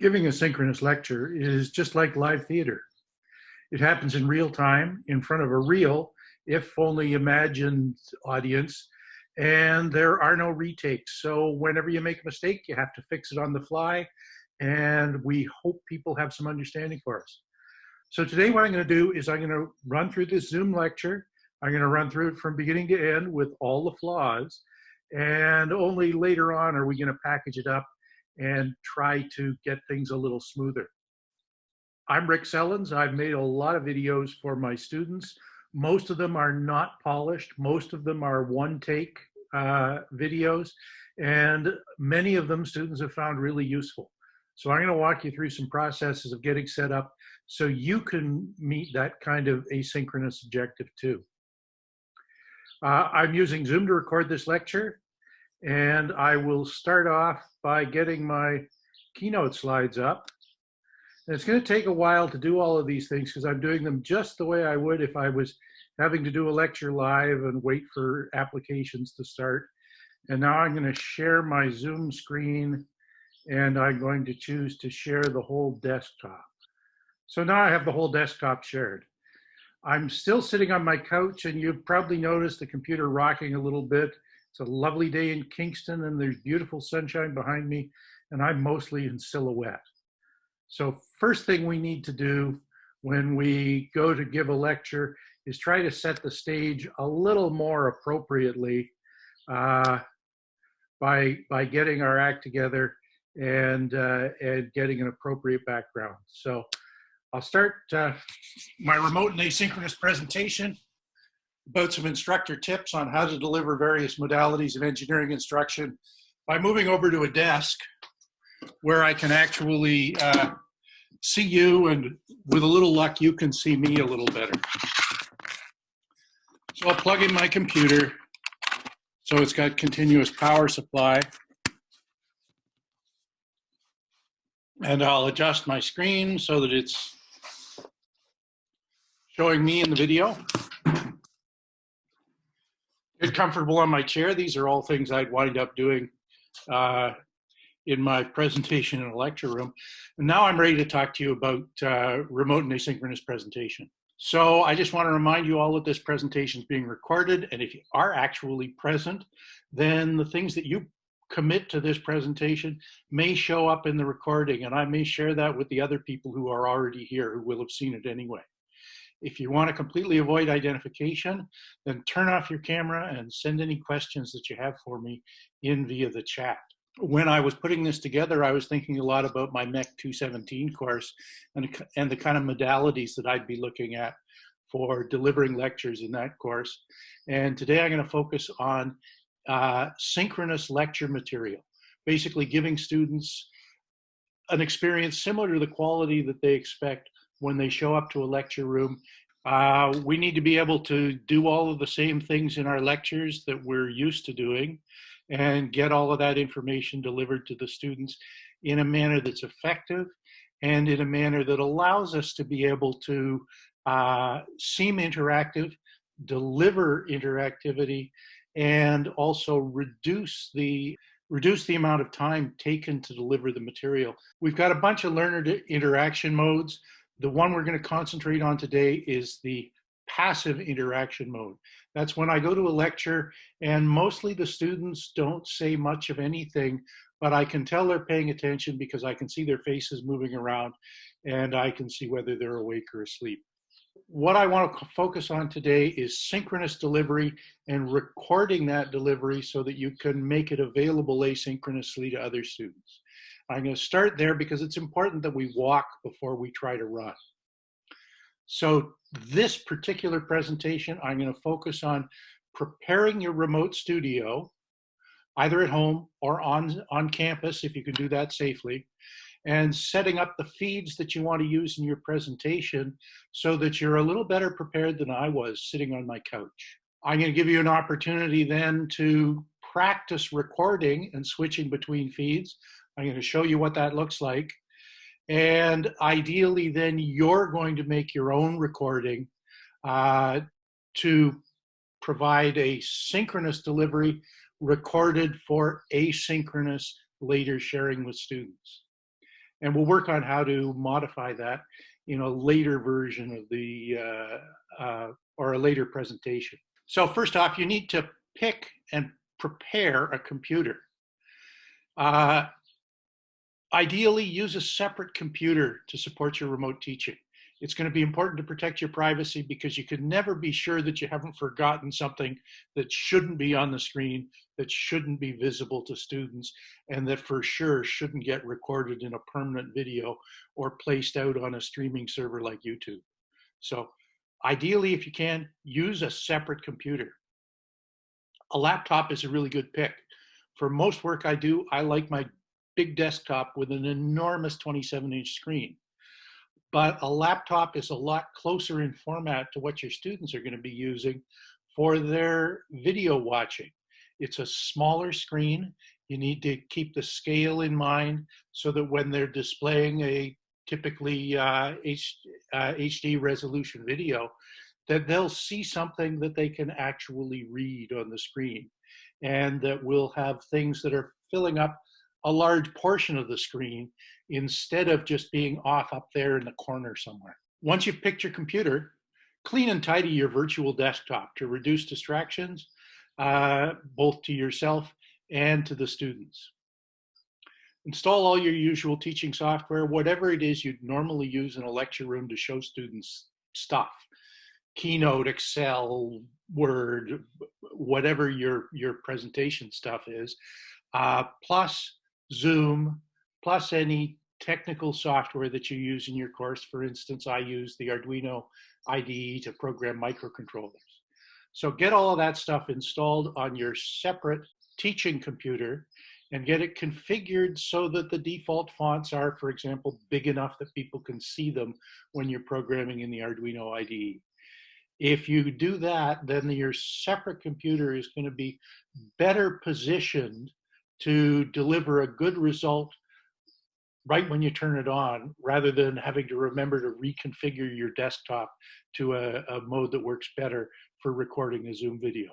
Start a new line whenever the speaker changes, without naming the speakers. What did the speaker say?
giving a synchronous lecture is just like live theater. It happens in real time in front of a real, if only imagined audience, and there are no retakes. So whenever you make a mistake, you have to fix it on the fly, and we hope people have some understanding for us. So today what I'm gonna do is I'm gonna run through this Zoom lecture. I'm gonna run through it from beginning to end with all the flaws, and only later on are we gonna package it up and try to get things a little smoother. I'm Rick Sellens. I've made a lot of videos for my students. Most of them are not polished. Most of them are one take uh, videos and many of them students have found really useful. So I'm gonna walk you through some processes of getting set up so you can meet that kind of asynchronous objective too. Uh, I'm using Zoom to record this lecture and I will start off by getting my keynote slides up. And it's going to take a while to do all of these things because I'm doing them just the way I would if I was having to do a lecture live and wait for applications to start. And now I'm going to share my Zoom screen and I'm going to choose to share the whole desktop. So now I have the whole desktop shared. I'm still sitting on my couch and you've probably noticed the computer rocking a little bit it's a lovely day in Kingston and there's beautiful sunshine behind me and I'm mostly in silhouette. So first thing we need to do when we go to give a lecture is try to set the stage a little more appropriately uh, by, by getting our act together and, uh, and getting an appropriate background. So I'll start uh, my remote and asynchronous presentation about some instructor tips on how to deliver various modalities of engineering instruction by moving over to a desk where I can actually uh, see you and with a little luck you can see me a little better. So I'll plug in my computer so it's got continuous power supply. And I'll adjust my screen so that it's showing me in the video comfortable on my chair. These are all things I'd wind up doing uh, in my presentation in a lecture room. And now I'm ready to talk to you about uh, remote and asynchronous presentation. So I just want to remind you all that this presentation is being recorded. And if you are actually present, then the things that you commit to this presentation may show up in the recording. And I may share that with the other people who are already here who will have seen it anyway. If you want to completely avoid identification, then turn off your camera and send any questions that you have for me in via the chat. When I was putting this together, I was thinking a lot about my MEC 217 course and, and the kind of modalities that I'd be looking at for delivering lectures in that course. And today I'm going to focus on uh, synchronous lecture material, basically giving students an experience similar to the quality that they expect when they show up to a lecture room. Uh, we need to be able to do all of the same things in our lectures that we're used to doing and get all of that information delivered to the students in a manner that's effective and in a manner that allows us to be able to uh, seem interactive, deliver interactivity, and also reduce the reduce the amount of time taken to deliver the material. We've got a bunch of learner interaction modes. The one we're going to concentrate on today is the passive interaction mode. That's when I go to a lecture and mostly the students don't say much of anything, but I can tell they're paying attention because I can see their faces moving around and I can see whether they're awake or asleep. What I want to focus on today is synchronous delivery and recording that delivery so that you can make it available asynchronously to other students. I'm going to start there because it's important that we walk before we try to run. So this particular presentation, I'm going to focus on preparing your remote studio, either at home or on, on campus, if you can do that safely, and setting up the feeds that you want to use in your presentation so that you're a little better prepared than I was sitting on my couch. I'm going to give you an opportunity then to practice recording and switching between feeds. I'm going to show you what that looks like. And ideally, then you're going to make your own recording uh, to provide a synchronous delivery recorded for asynchronous later sharing with students. And we'll work on how to modify that in a later version of the, uh, uh, or a later presentation. So first off, you need to pick and prepare a computer. Uh, ideally, use a separate computer to support your remote teaching. It's going to be important to protect your privacy because you can never be sure that you haven't forgotten something that shouldn't be on the screen, that shouldn't be visible to students, and that for sure shouldn't get recorded in a permanent video or placed out on a streaming server like YouTube. So ideally, if you can, use a separate computer. A laptop is a really good pick. For most work I do, I like my big desktop with an enormous 27 inch screen but a laptop is a lot closer in format to what your students are going to be using for their video watching. It's a smaller screen. You need to keep the scale in mind so that when they're displaying a typically uh, H, uh, HD resolution video, that they'll see something that they can actually read on the screen and that will have things that are filling up a large portion of the screen instead of just being off up there in the corner somewhere. Once you've picked your computer, clean and tidy your virtual desktop to reduce distractions, uh, both to yourself and to the students. Install all your usual teaching software, whatever it is you'd normally use in a lecture room to show students stuff. Keynote, Excel, Word, whatever your, your presentation stuff is, uh, plus Zoom, plus any technical software that you use in your course. For instance, I use the Arduino IDE to program microcontrollers. So get all of that stuff installed on your separate teaching computer and get it configured so that the default fonts are, for example, big enough that people can see them when you're programming in the Arduino IDE. If you do that, then your separate computer is going to be better positioned to deliver a good result right when you turn it on rather than having to remember to reconfigure your desktop to a, a, mode that works better for recording a Zoom video.